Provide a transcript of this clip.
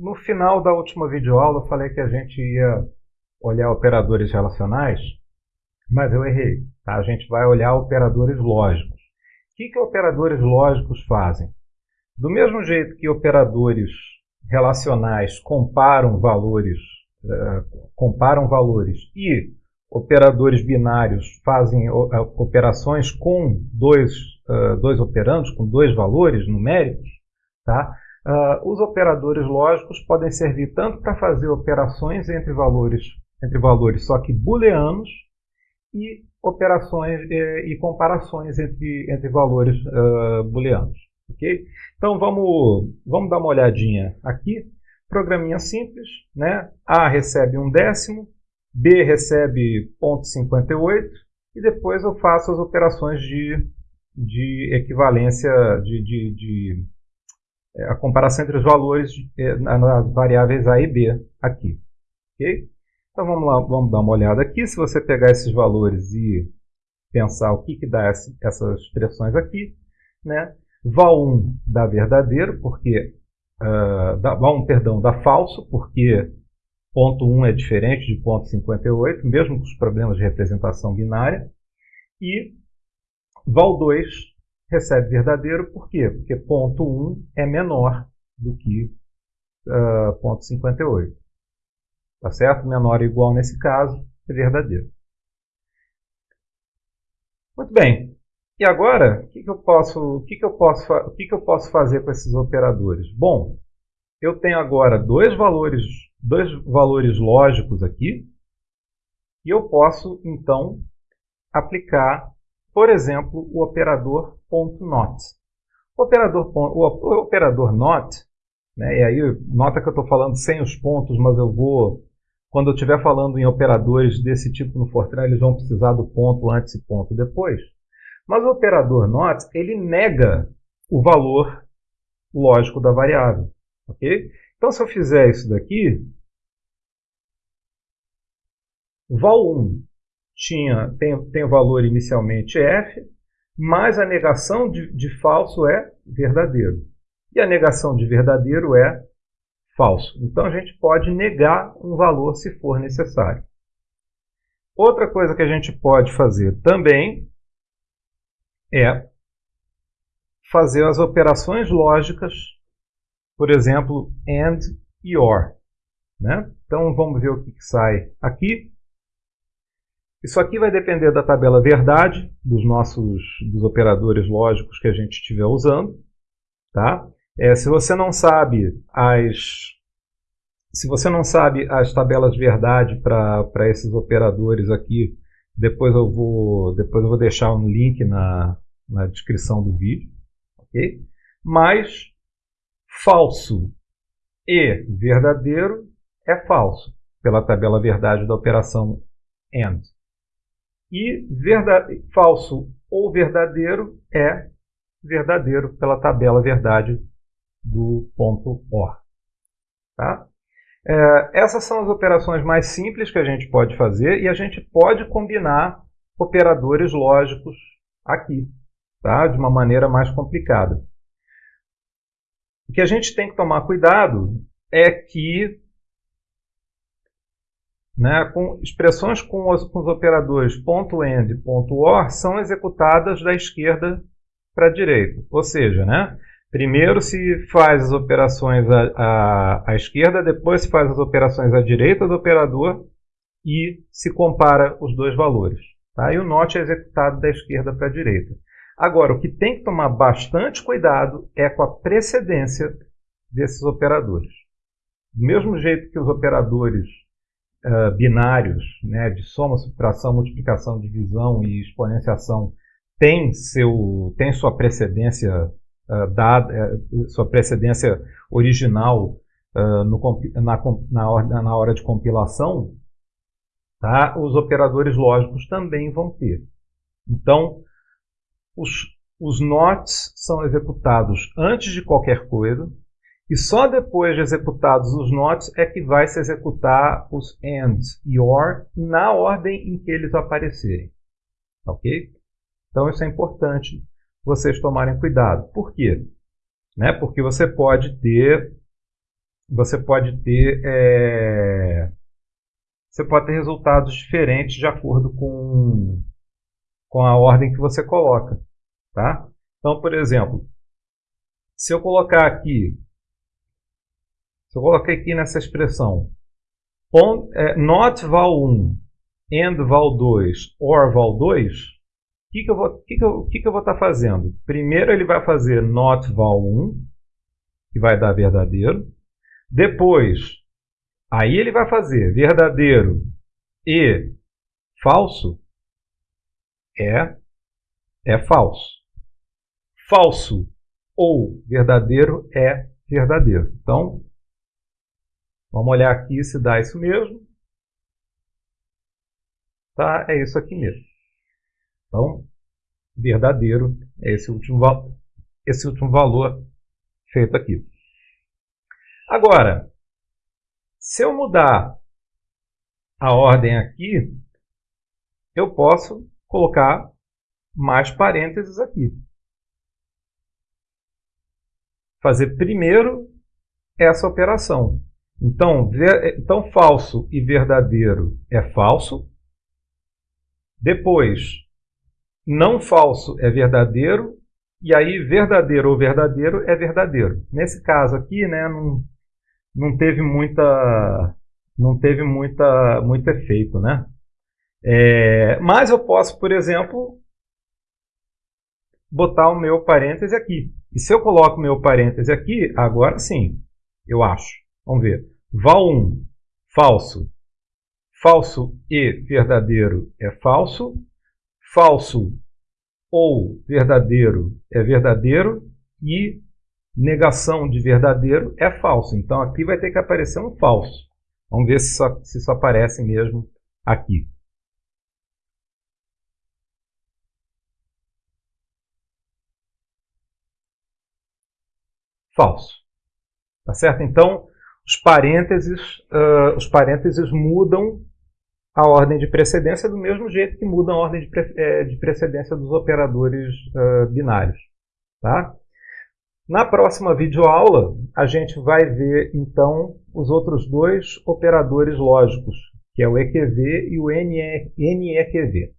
No final da última videoaula eu falei que a gente ia olhar operadores relacionais, mas eu errei. Tá? A gente vai olhar operadores lógicos. O que, que operadores lógicos fazem? Do mesmo jeito que operadores relacionais comparam valores, uh, comparam valores e operadores binários fazem uh, operações com dois, uh, dois operandos, com dois valores numéricos, tá? Uh, os operadores lógicos podem servir tanto para fazer operações entre valores, entre valores só que booleanos e operações eh, e comparações entre, entre valores uh, booleanos. Okay? Então vamos, vamos dar uma olhadinha aqui. Programinha simples, né? A recebe um décimo, B recebe 0.58 e depois eu faço as operações de, de equivalência de, de, de a comparação entre os valores é, nas variáveis A e B aqui. ok? Então vamos lá, vamos dar uma olhada aqui. Se você pegar esses valores e pensar o que, que dá essas expressões aqui, né? Val1 dá verdadeiro, porque uh, dá, Val1, perdão, dá falso, porque ponto 1 é diferente de ponto 58, mesmo com os problemas de representação binária. E Val2 recebe verdadeiro, por quê? Porque ponto 1 é menor do que uh, ponto 58. Tá certo? Menor ou igual nesse caso é verdadeiro. Muito bem. E agora, o que, que, eu posso, o que, que, eu posso, o que, que eu posso fazer com esses operadores? Bom, eu tenho agora dois valores, dois valores lógicos aqui, e eu posso, então, aplicar por exemplo, o operador .not. O operador, o operador not, né, e aí nota que eu estou falando sem os pontos, mas eu vou, quando eu estiver falando em operadores desse tipo no Fortran, eles vão precisar do ponto antes e ponto depois. Mas o operador not, ele nega o valor lógico da variável. ok? Então, se eu fizer isso daqui, val1 tinha, tem, tem o valor inicialmente f, mas a negação de, de falso é verdadeiro. E a negação de verdadeiro é falso. Então a gente pode negar um valor se for necessário. Outra coisa que a gente pode fazer também é fazer as operações lógicas, por exemplo, AND e OR. Né? Então vamos ver o que sai aqui. Isso aqui vai depender da tabela verdade dos nossos dos operadores lógicos que a gente estiver usando. Tá? É, se você não sabe as se você não sabe as tabelas verdade para esses operadores aqui, depois eu vou depois eu vou deixar um link na, na descrição do vídeo, ok? Mas falso e verdadeiro é falso pela tabela verdade da operação AND. E verdade, falso ou verdadeiro é verdadeiro pela tabela verdade do ponto OR. Tá? É, essas são as operações mais simples que a gente pode fazer e a gente pode combinar operadores lógicos aqui, tá? de uma maneira mais complicada. O que a gente tem que tomar cuidado é que né, com expressões com os, com os operadores .end e .or são executadas da esquerda para a direita. Ou seja, né, primeiro se faz as operações à, à, à esquerda, depois se faz as operações à direita do operador e se compara os dois valores. Tá? E o NOT é executado da esquerda para a direita. Agora, o que tem que tomar bastante cuidado é com a precedência desses operadores. Do mesmo jeito que os operadores uh, binários, né, de soma, subtração, multiplicação, divisão e exponenciação, tem, seu, tem sua precedência uh, dada, uh, sua precedência original no, na, na, hora, na hora de compilação, tá? os operadores lógicos também vão ter. Então, os, os NOTs são executados antes de qualquer coisa, e só depois de executados os nots é que vai se executar os ands e or na ordem em que eles aparecerem. Ok? Então isso é importante vocês tomarem cuidado. Por quê? Né? Porque você pode ter você pode ter é, você pode ter resultados diferentes de acordo com, com a ordem que você coloca. Tá? Então, por exemplo, se eu colocar aqui, se eu colocar aqui nessa expressão é, not val 1 and val 2 or val 2, o que, que, eu vou, que, que, que, estar tá fazendo? Primeiro ele vai fazer not val 1, que vai dar verdadeiro. Depois, aí ele vai fazer verdadeiro e falso é, é falso. Falso ou verdadeiro é verdadeiro. Então, vamos olhar aqui se dá isso mesmo. Tá? É isso aqui mesmo. Então, verdadeiro é esse último, esse último valor feito aqui. Agora, se eu mudar a ordem aqui, eu posso colocar mais parênteses aqui. Fazer primeiro essa operação. Então, ver, então, falso e verdadeiro é falso. Depois, não falso é verdadeiro. E aí, verdadeiro ou verdadeiro é verdadeiro. Nesse caso aqui, né, não, não teve muita não teve muita muito efeito, né? É, mas eu posso, por exemplo, botar o meu parêntese aqui. E se eu coloco o meu parêntese aqui, agora sim, eu acho. Vamos ver. Val1, falso. Falso e verdadeiro é falso. Falso ou verdadeiro é verdadeiro. E negação de verdadeiro é falso. Então aqui vai ter que aparecer um falso. Vamos ver se, só, se isso aparece mesmo aqui. Falso. Tá certo? Então, os parênteses, uh, os parênteses mudam a ordem de precedência do mesmo jeito que mudam a ordem de, pre eh, de precedência dos operadores uh, binários. Tá? Na próxima videoaula, a gente vai ver, então, os outros dois operadores lógicos, que é o EQV e o NEQV.